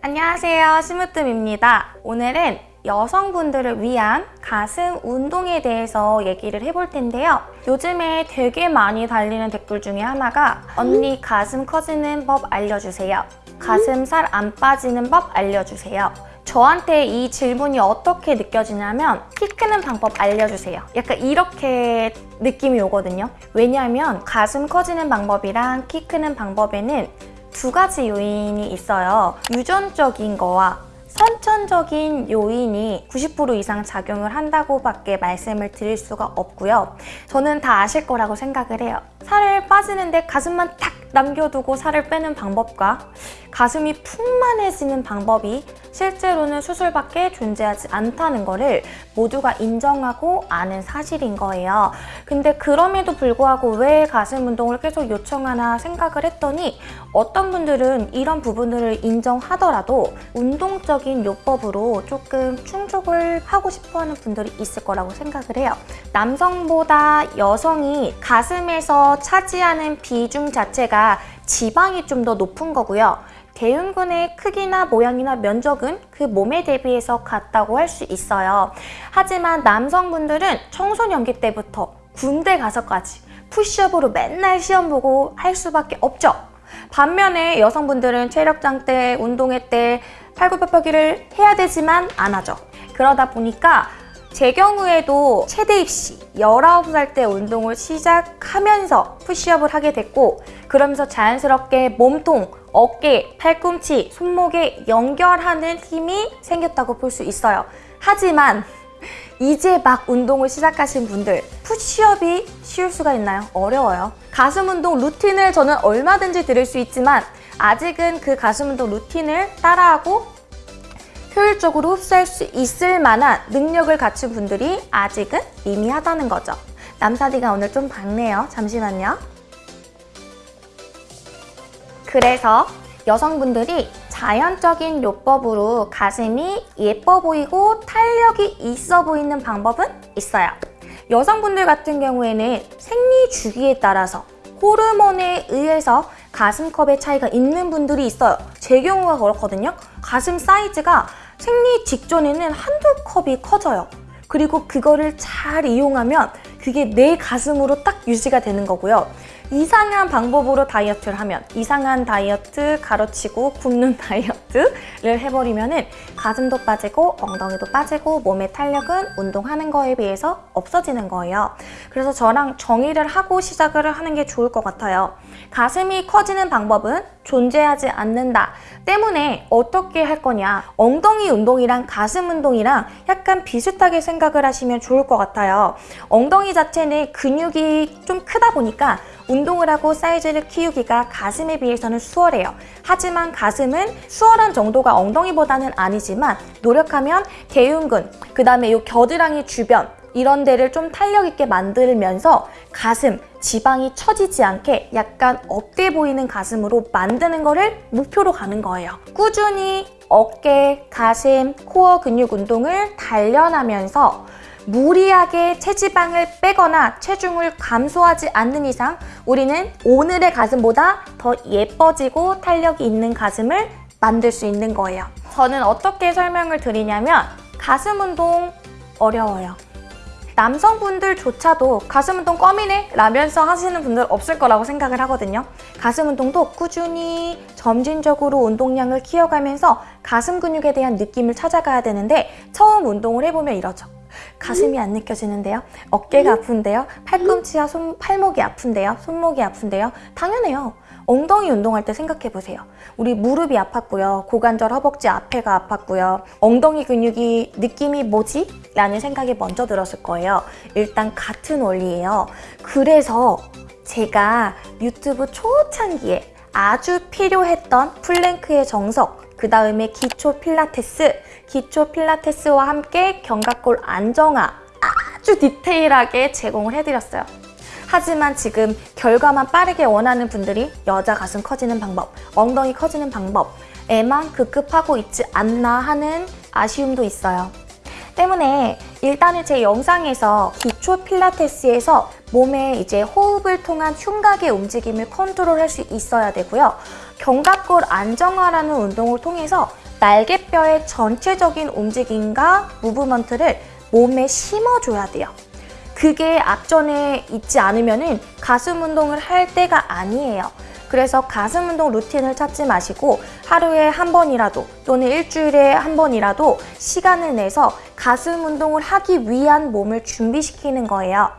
안녕하세요. 심으뜸입니다. 오늘은 여성분들을 위한 가슴 운동에 대해서 얘기를 해볼 텐데요. 요즘에 되게 많이 달리는 댓글 중에 하나가 언니 가슴 커지는 법 알려주세요. 가슴 살 안 빠지는 법 알려주세요. 저한테 이 질문이 어떻게 느껴지냐면 키 크는 방법 알려주세요. 약간 이렇게 느낌이 오거든요. 왜냐하면 가슴 커지는 방법이랑 키 크는 방법에는 두 가지 요인이 있어요. 유전적인 거와 선천적인 요인이 90% 이상 작용을 한다고 밖에 말씀을 드릴 수가 없고요. 저는 다 아실 거라고 생각을 해요. 살을 빠지는데 가슴만 탁 남겨두고 살을 빼는 방법과 가슴이 풍만해지는 방법이 실제로는 수술밖에 존재하지 않다는 거를 모두가 인정하고 아는 사실인 거예요. 근데 그럼에도 불구하고 왜 가슴 운동을 계속 요청하나 생각을 했더니 어떤 분들은 이런 부분들을 인정하더라도 운동적인 요법으로 조금 충족을 하고 싶어하는 분들이 있을 거라고 생각을 해요. 남성보다 여성이 가슴에서 차지하는 비중 자체가 지방이 좀 더 높은 거고요. 대흉근의 크기나 모양이나 면적은 그 몸에 대비해서 같다고 할 수 있어요. 하지만 남성분들은 청소년기 때부터 군대 가서까지 푸시업으로 맨날 시험 보고 할 수밖에 없죠. 반면에 여성분들은 체력장 때, 운동회 때 팔굽혀펴기를 해야 되지만 안 하죠. 그러다 보니까 제 경우에도 최대 입시 19살 때 운동을 시작하면서 푸시업을 하게 됐고 그러면서 자연스럽게 몸통, 어깨, 팔꿈치, 손목에 연결하는 힘이 생겼다고 볼 수 있어요. 하지만 이제 막 운동을 시작하신 분들 푸시업이 쉬울 수가 있나요? 어려워요. 가슴 운동 루틴을 저는 얼마든지 드릴 수 있지만 아직은 그 가슴 운동 루틴을 따라하고 효율적으로 흡수할 수 있을 만한 능력을 갖춘 분들이 아직은 미미하다는 거죠. 남사디가 오늘 좀 밝네요. 잠시만요. 그래서 여성분들이 자연적인 요법으로 가슴이 예뻐 보이고 탄력이 있어 보이는 방법은 있어요. 여성분들 같은 경우에는 생리 주기에 따라서 호르몬에 의해서 가슴컵의 차이가 있는 분들이 있어요. 제 경우가 그렇거든요. 가슴 사이즈가 생리 직전에는 한두 컵이 커져요. 그리고 그거를 잘 이용하면 그게 내 가슴으로 딱 유지가 되는 거고요. 이상한 방법으로 다이어트를 하면 이상한 다이어트 가로치고 굶는 다이어트를 해버리면 은 가슴도 빠지고 엉덩이도 빠지고 몸의 탄력은 운동하는 거에 비해서 없어지는 거예요. 그래서 저랑 정의를 하고 시작을 하는 게 좋을 것 같아요. 가슴이 커지는 방법은 존재하지 않는다 때문에 어떻게 할 거냐 엉덩이 운동이랑 가슴 운동이랑 약간 비슷하게 생각을 하시면 좋을 것 같아요. 엉덩이 자체는 근육이 좀 크다 보니까 운동을 하고 사이즈를 키우기가 가슴에 비해서는 수월해요. 하지만 가슴은 수월한 정도가 엉덩이보다는 아니지만 노력하면 대흉근, 그 다음에 이 겨드랑이 주변 이런 데를 좀 탄력 있게 만들면서 가슴, 지방이 처지지 않게 약간 up돼 보이는 가슴으로 만드는 거를 목표로 가는 거예요. 꾸준히 어깨, 가슴, 코어 근육 운동을 단련하면서 무리하게 체지방을 빼거나 체중을 감소하지 않는 이상 우리는 오늘의 가슴보다 더 예뻐지고 탄력이 있는 가슴을 만들 수 있는 거예요. 저는 어떻게 설명을 드리냐면 가슴 운동 어려워요. 남성분들조차도 가슴 운동 껌이네 라면서 하시는 분들 없을 거라고 생각을 하거든요. 가슴 운동도 꾸준히 점진적으로 운동량을 키워가면서 가슴 근육에 대한 느낌을 찾아가야 되는데 처음 운동을 해보면 이러죠. 가슴이 안 느껴지는데요? 어깨가 아픈데요? 팔꿈치와 손, 팔목이 아픈데요? 손목이 아픈데요? 당연해요. 엉덩이 운동할 때 생각해보세요. 우리 무릎이 아팠고요. 고관절 허벅지 앞에가 아팠고요. 엉덩이 근육이 느낌이 뭐지? 라는 생각이 먼저 들었을 거예요. 일단 같은 원리예요. 그래서 제가 유튜브 초창기에 아주 필요했던 plank의 정석, 그 다음에 기초 필라테스, 기초 필라테스와 함께 견갑골 안정화 아주 디테일하게 제공을 해드렸어요. 하지만 지금 결과만 빠르게 원하는 분들이 여자 가슴 커지는 방법, 엉덩이 커지는 방법에만 급급하고 있지 않나 하는 아쉬움도 있어요. 때문에 일단은 제 영상에서 기초 필라테스에서 몸의 이제 호흡을 통한 흉곽의 움직임을 컨트롤할 수 있어야 되고요. 견갑골 안정화라는 운동을 통해서 날개뼈의 전체적인 움직임과 무브먼트를 몸에 심어줘야 돼요. 그게 앞전에 있지 않으면 가슴 운동을 할 때가 아니에요. 그래서 가슴 운동 루틴을 찾지 마시고 하루에 한 번이라도 또는 일주일에 한 번이라도 시간을 내서 가슴 운동을 하기 위한 몸을 준비시키는 거예요.